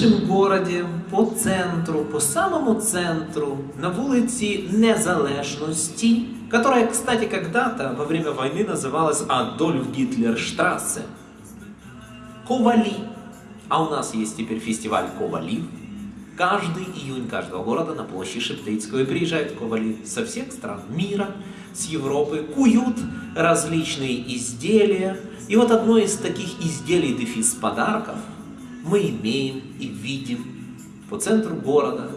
Нашем городе по центру, по самому центру, на вулиці Незалежності, которая, кстати, когда-то во время войны называлась Адольф Гитлер Штрассе, Ковали. А у нас есть теперь фестиваль Ковали. Каждый июнь каждого города на площади Шептицкого приезжают ковали со всех стран мира, с Европы, куют различные изделия. И вот одно из таких изделий дефис подарков мы имеем и видим по центру города.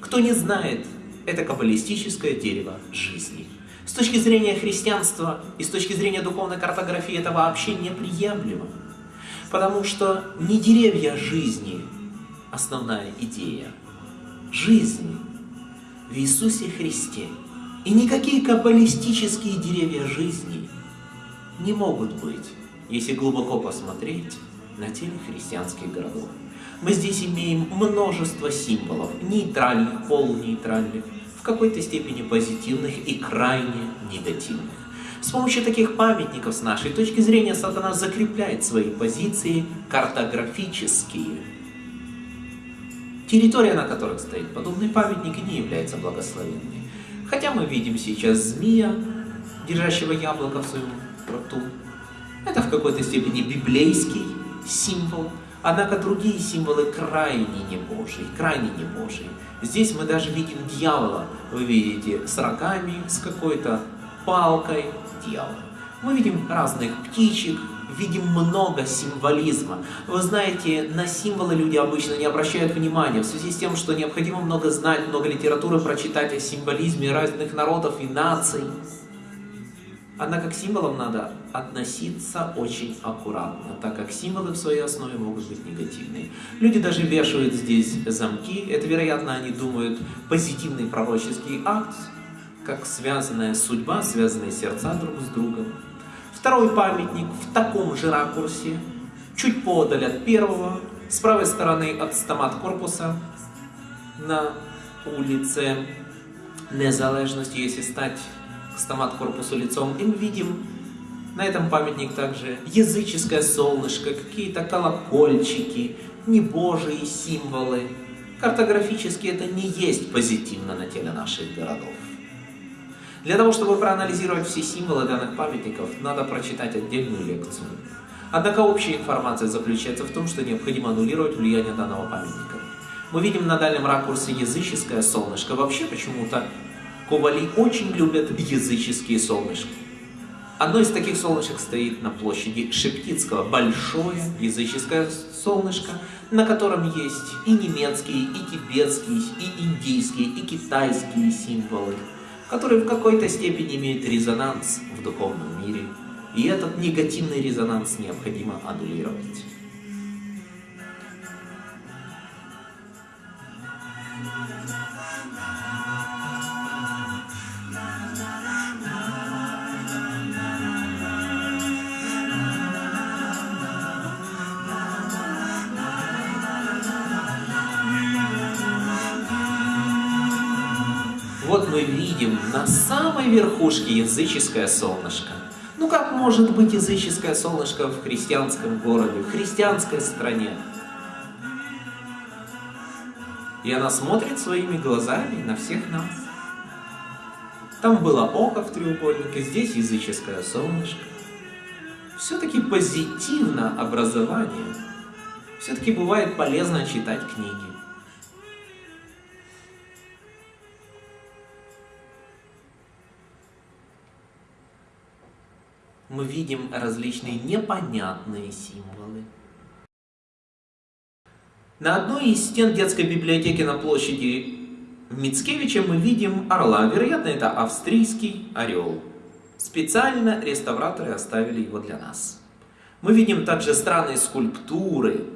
Кто не знает, это каббалистическое дерево жизни. С точки зрения христианства и с точки зрения духовной картографии это вообще неприемлемо. Потому что не деревья жизни основная идея. Жизнь в Иисусе Христе. И никакие каббалистические деревья жизни не могут быть, если глубоко посмотреть на теле христианских городов. Мы здесь имеем множество символов, нейтральных, полунейтральных, в какой-то степени позитивных и крайне негативных. С помощью таких памятников с нашей точки зрения сатана закрепляет свои позиции картографические. Территория, на которой стоит подобный памятник, не является благословенной. Хотя мы видим сейчас змея, держащего яблоко в своем рту. Это в какой-то степени библейский символ, однако другие символы крайне не Божьи, крайне не Божьи. Здесь мы даже видим дьявола, вы видите, с рогами, с какой-то палкой дьявола. Мы видим разных птичек, видим много символизма. Вы знаете, на символы люди обычно не обращают внимания, в связи с тем, что необходимо много знать, много литературы прочитать о символизме разных народов и наций. Однако к символам надо относиться очень аккуратно, так как символы в своей основе могут быть негативные. Люди даже вешают здесь замки, это, вероятно, они думают позитивный пророческий акт, как связанная судьба, связанные сердца друг с другом. Второй памятник в таком же ракурсе, чуть подаль от первого, с правой стороны от стомат корпуса на улице Незалежности, если стать стомат корпусу лицом, и мы видим на этом памятник также языческое солнышко, какие-то колокольчики, небожие символы. Картографически это не есть позитивно на теле наших городов. Для того, чтобы проанализировать все символы данных памятников, надо прочитать отдельную лекцию. Однако общая информация заключается в том, что необходимо аннулировать влияние данного памятника. Мы видим на дальнем ракурсе языческое солнышко. Вообще почему-то Ковали очень любят языческие солнышки. Одно из таких солнышек стоит на площади Шептицкого. Большое языческое солнышко, на котором есть и немецкие, и тибетские, и индийские, и китайские символы, которые в какой-то степени имеют резонанс в духовном мире. И этот негативный резонанс необходимо аннулировать. Видим на самой верхушке языческое солнышко. Ну как может быть языческое солнышко в христианском городе, в христианской стране? И она смотрит своими глазами на всех нас. Там было око в треугольнике, здесь языческое солнышко. Все-таки позитивно образование. Все-таки бывает полезно читать книги. Мы видим различные непонятные символы. На одной из стен детской библиотеки на площади в Мицкевиче мы видим орла. Вероятно, это австрийский орел. Специально реставраторы оставили его для нас. Мы видим также странные скульптуры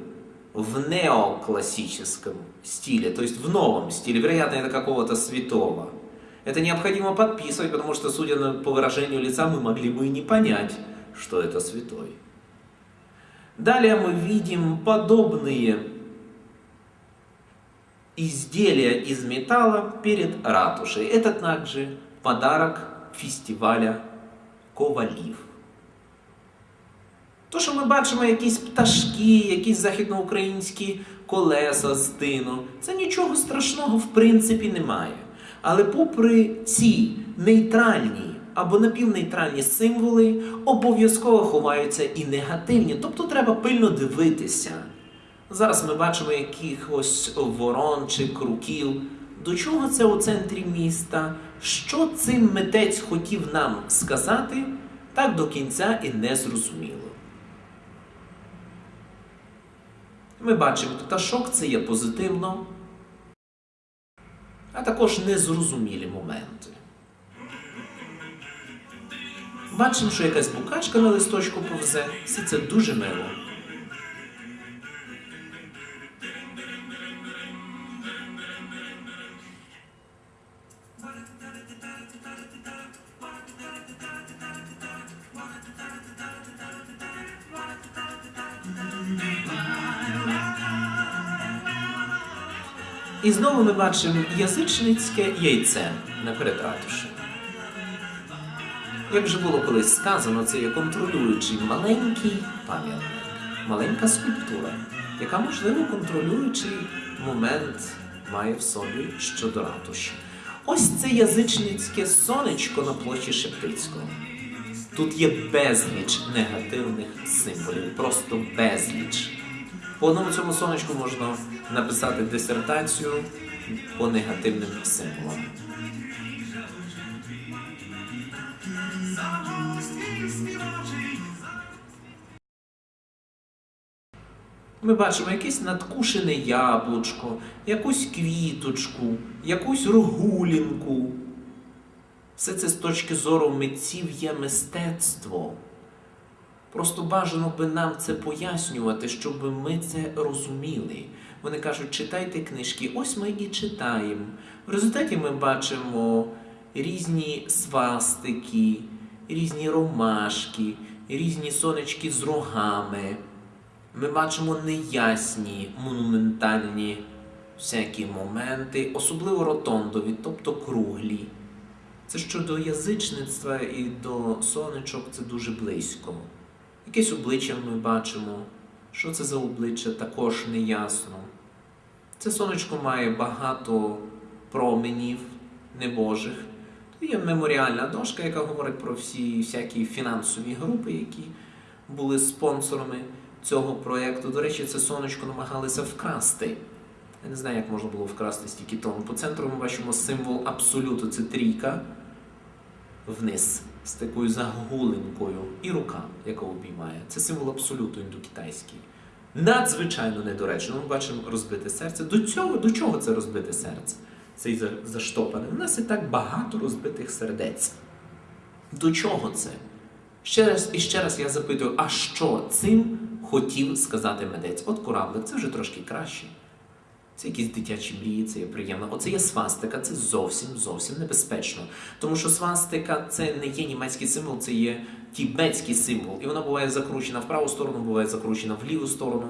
в неоклассическом стиле, то есть в новом стиле. Вероятно, это какого-то святого. Это необходимо подписывать, потому что, судя по выражению лица, мы могли бы и не понять, что это святой. Далее мы видим подобные изделия из металла перед ратушей. Это также подарок фестиваля Ковалив. То, що ми бачимо якісь пташки, якісь західноукраїнські колеса з тину, це нічого страшного в принципі немає. Але попри ці нейтральні або напівнейтральні символи, обов'язково ховаються і негативні, тобто треба пильно дивитися. Зараз ми бачимо якихось ворон чи круків. До чого це у центрі міста? Що цим митець хотів нам сказати, так до кінця і не зрозуміло. Ми бачимо пташок, це є позитивно, а також незрозумілі моменти. Бачимо, що якась букачка на листочку повзе, все це дуже мило. І знову ми бачимо язичницьке яйце на перед ратушею. Як вже було колись сказано, це є контролюючий маленький пам'ятник, маленька скульптура, яка, можливо, контролюючий момент має в собі щодо ратуші. Ось це язичницьке сонечко на площі Шептицького. Тут є безліч негативних символів, просто безліч. По одному цьому сонечку можна написати дисертацію по негативним символам. Ми бачимо якесь надкушене яблучко, якусь квіточку, якусь рогулінку. Все це з точки зору митців є мистецтво. Просто бажано би нам це пояснювати, щоб ми це розуміли. Вони кажуть, читайте книжки. Ось ми і читаємо. В результаті ми бачимо різні свастики, різні ромашки, різні сонечки з рогами. Ми бачимо неясні, монументальні всякі моменти, особливо ротондові, тобто круглі. Це щодо язичництва і до сонечок це дуже близько. Якесь обличчя ми бачимо. Що це за обличчя, також не ясно. Це сонечко має багато променів небожих. Тут є меморіальна дошка, яка говорить про всі всякі фінансові групи, які були спонсорами цього проєкту. До речі, це сонечко намагалися вкрасти. Я не знаю, як можна було вкрасти стільки тонн. По центру ми бачимо символ абсолюту це трійка вниз з такою загулинкою і рука, яка обіймає. Це символ абсолюту індокитайський. Надзвичайно недоречно. Ми бачимо розбите серце. До цього, до чого це розбите серце? Цей заштопане. У нас і так багато розбитих сердець. До чого це? Ще раз і ще раз я запитую, а що цим хотів сказати митець? От кораблик, це вже трошки краще. Це якісь дитячі мрії, це є приємно. Оце є свастика, це зовсім зовсім небезпечно. Тому що свастика це не є німецький символ, це є тібетський символ. І вона буває закручена в праву сторону, буває закручена в ліву сторону.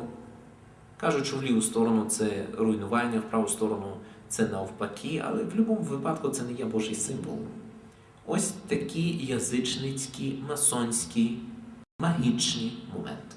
Кажуть, що в ліву сторону це руйнування, в праву сторону це навпаки, але в будь-якому випадку це не є Божий символ. Ось такі язичницькі, масонські, магічні моменти.